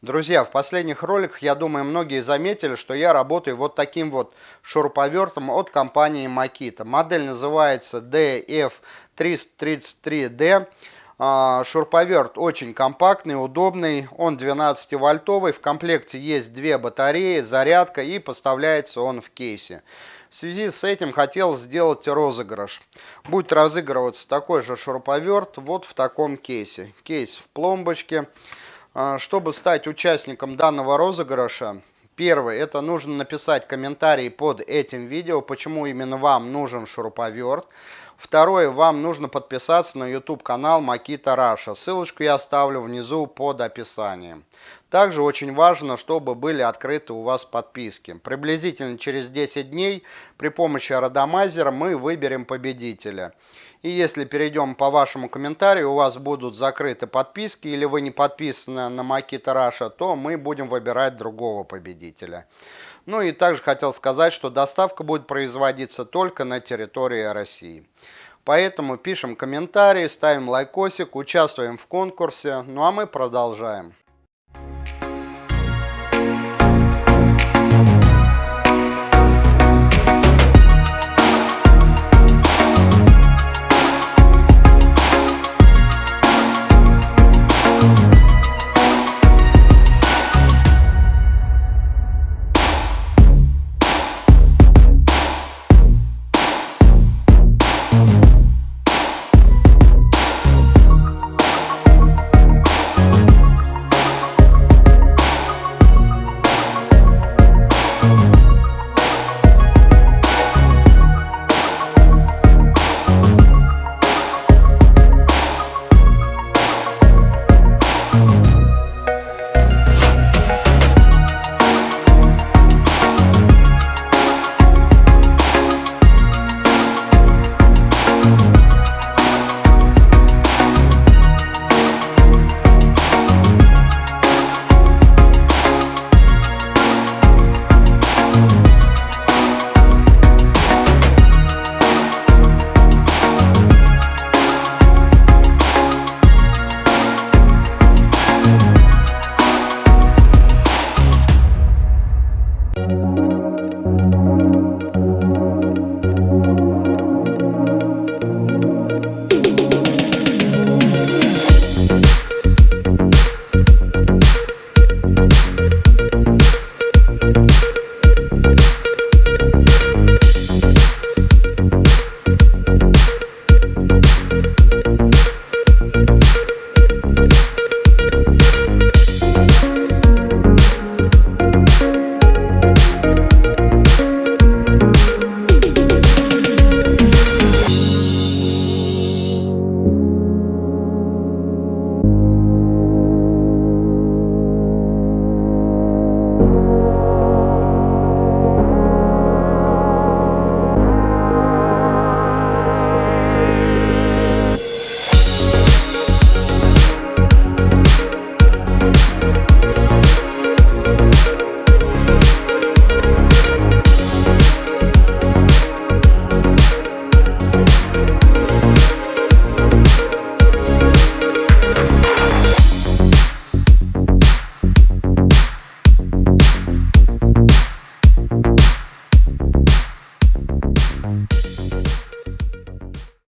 Друзья, в последних роликах, я думаю, многие заметили, что я работаю вот таким вот шуруповертом от компании Makita. Модель называется DF333D. А, шуруповерт очень компактный, удобный, он 12 вольтовый, в комплекте есть две батареи, зарядка и поставляется он в кейсе. В связи с этим хотел сделать розыгрыш. Будет разыгрываться такой же шуруповерт вот в таком кейсе. Кейс в пломбочке. А, чтобы стать участником данного розыгрыша, первое, это нужно написать комментарий под этим видео, почему именно вам нужен шуруповерт. Второе, вам нужно подписаться на YouTube канал Makita Russia. Ссылочку я оставлю внизу под описанием. Также очень важно, чтобы были открыты у вас подписки. Приблизительно через 10 дней при помощи рандомайзера мы выберем победителя. И если перейдем по вашему комментарию, у вас будут закрыты подписки или вы не подписаны на Makita Russia, то мы будем выбирать другого победителя. Ну и также хотел сказать, что доставка будет производиться только на территории России. Поэтому пишем комментарии, ставим лайкосик, участвуем в конкурсе. Ну а мы продолжаем.